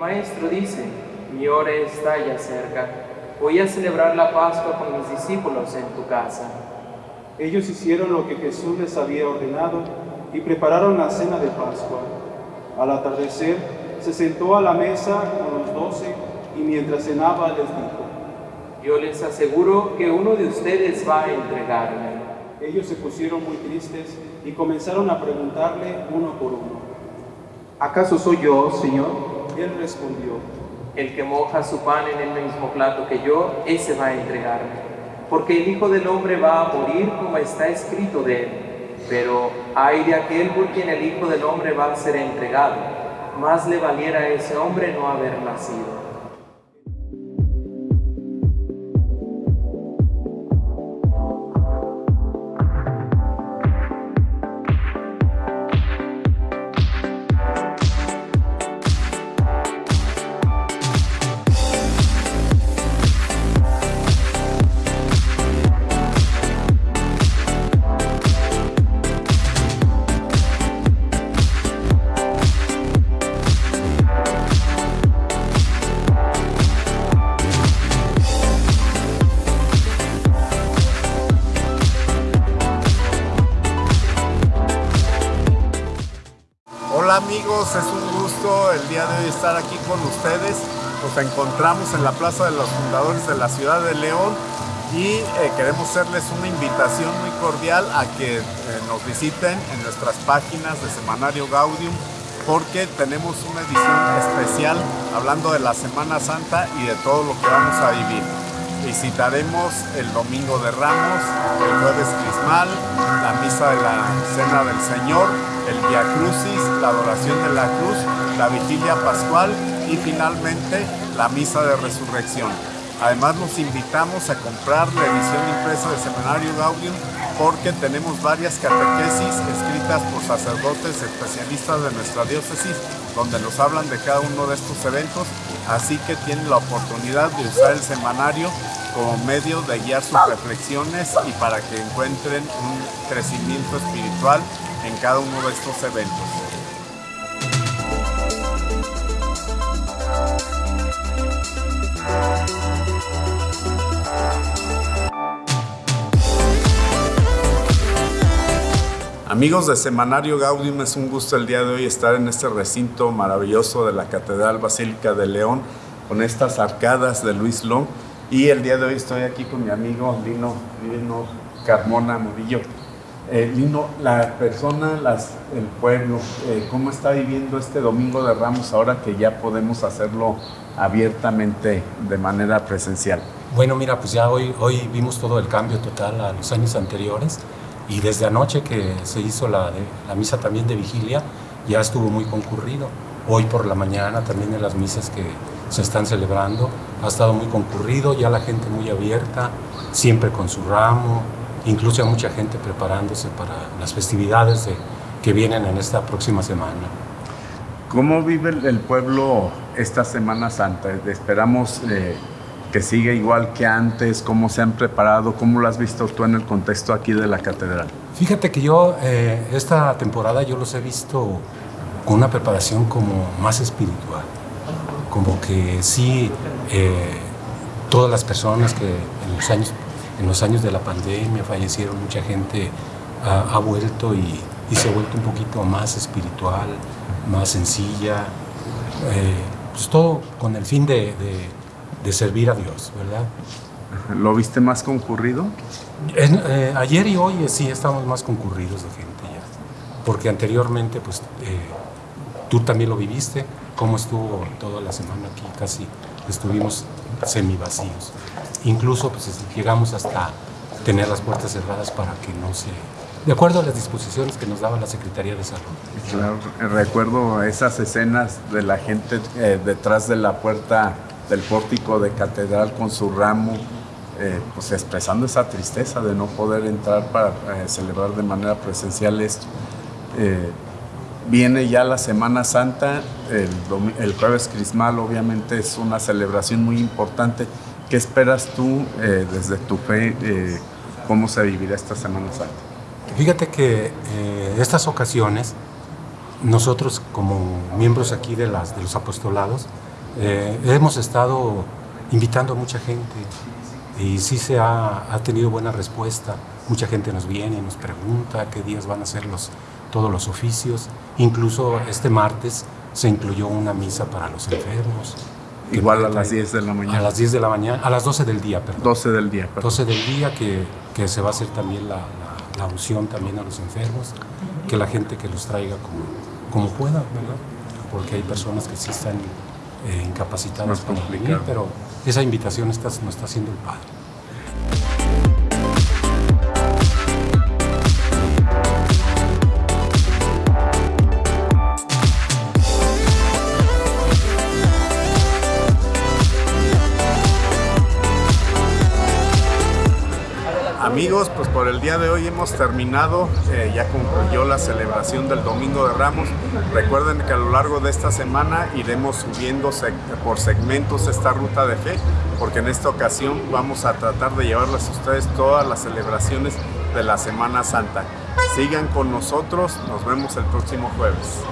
Maestro dice, mi hora está ya cerca. Voy a celebrar la Pascua con mis discípulos en tu casa. Ellos hicieron lo que Jesús les había ordenado y prepararon la cena de Pascua. Al atardecer, se sentó a la mesa con los doce y mientras cenaba les dijo, Yo les aseguro que uno de ustedes va a entregarme. Ellos se pusieron muy tristes y comenzaron a preguntarle uno por uno. ¿Acaso soy yo, Señor? Él respondió, El que moja su pan en el mismo plato que yo, ese va a entregarme. Porque el Hijo del Hombre va a morir como está escrito de él. Pero hay de aquel por quien el Hijo del Hombre va a ser entregado. Más le valiera a ese hombre no haber nacido. Es un gusto el día de hoy estar aquí con ustedes. Nos encontramos en la Plaza de los Fundadores de la Ciudad de León y eh, queremos hacerles una invitación muy cordial a que eh, nos visiten en nuestras páginas de Semanario Gaudium porque tenemos una edición especial hablando de la Semana Santa y de todo lo que vamos a vivir. Visitaremos el Domingo de Ramos, el Jueves Crismal, la Misa de la Cena del Señor, el Via Crucis, la Adoración de la Cruz, la Vigilia Pascual y finalmente la Misa de Resurrección. Además los invitamos a comprar la edición impresa de Seminario Gaudium porque tenemos varias catequesis escritas por sacerdotes especialistas de nuestra diócesis donde nos hablan de cada uno de estos eventos, así que tienen la oportunidad de usar el semanario como medio de guiar sus reflexiones y para que encuentren un crecimiento espiritual en cada uno de estos eventos. Amigos de Semanario Gaudium, es un gusto el día de hoy estar en este recinto maravilloso de la Catedral Basílica de León con estas arcadas de Luis Long y el día de hoy estoy aquí con mi amigo Lino, Lino Carmona Murillo. Eh, Lino, la persona, las, el pueblo, eh, ¿cómo está viviendo este Domingo de Ramos ahora que ya podemos hacerlo abiertamente de manera presencial? Bueno, mira, pues ya hoy, hoy vimos todo el cambio total a los años anteriores y desde anoche que se hizo la, la misa también de vigilia ya estuvo muy concurrido. Hoy por la mañana también en las misas que se están celebrando ha estado muy concurrido, ya la gente muy abierta, siempre con su ramo, incluso hay mucha gente preparándose para las festividades de- que vienen en esta próxima semana. ¿Cómo vive el, el pueblo esta Semana Santa? Esperamos eh, que siga igual que antes, cómo se han preparado, cómo lo has visto tú en el contexto aquí de la catedral. Fíjate que yo eh, esta temporada yo los he visto con una preparación como más espiritual, como que sí eh, todas las personas que en los años en los años de la pandemia fallecieron mucha gente ha, ha vuelto y, y se ha vuelto un poquito más espiritual, más sencilla, eh, pues todo con el fin de, de- de servir a Dios, ¿verdad? ¿Lo viste más concurrido? Eh, ayer y hoy eh, sí estamos más concurridos de gente ya, porque anteriormente pues eh, tú también lo viviste, cómo estuvo toda la semana aquí, casi estuvimos semivacíos. Incluso pues es- llegamos hasta tener las puertas cerradas para que no se... De acuerdo a las disposiciones que nos daba la Secretaría de Salud. Claro, recuerdo esas escenas de la gente detrás de la puerta del pórtico de catedral con su ramo, eh, pues expresando esa tristeza de no poder entrar para eh, celebrar de manera presencial esto. Eh, viene ya la Semana Santa, el, el jueves crismal obviamente es una celebración muy importante. ¿Qué esperas tú eh, desde tu fe? eh, ¿Cómo se vivirá esta Semana Santa? Fíjate que eh, estas ocasiones, nosotros como miembros aquí de, las, de los apostolados, Eh, hemos estado invitando a mucha gente y sí se ha, ha, tenido buena respuesta. Mucha gente nos viene y nos pregunta qué días van a ser los, todos los oficios. Incluso este martes se incluyó una misa para los enfermos. Igual a las 10 de la mañana. A las 10 de la mañana, a las 12 del día, perdón. 12 del día, perdón. 12 del día que, que se va a hacer también la, la, la, unción también a los enfermos, que la gente que los traiga como, como pueda, ¿verdad? Porque hay personas que sí están eh, incapacitadas para venir, pero esa invitación está, nos está haciendo el Padre. Amigos, pues por el día de hoy hemos terminado, eh, ya concluyó la celebración del Domingo de Ramos. Recuerden que a lo largo de esta semana iremos subiendo por segmentos esta ruta de fe, porque en esta ocasión vamos a tratar de llevarles a ustedes todas las celebraciones de la Semana Santa. Sigan con nosotros, nos vemos el próximo jueves.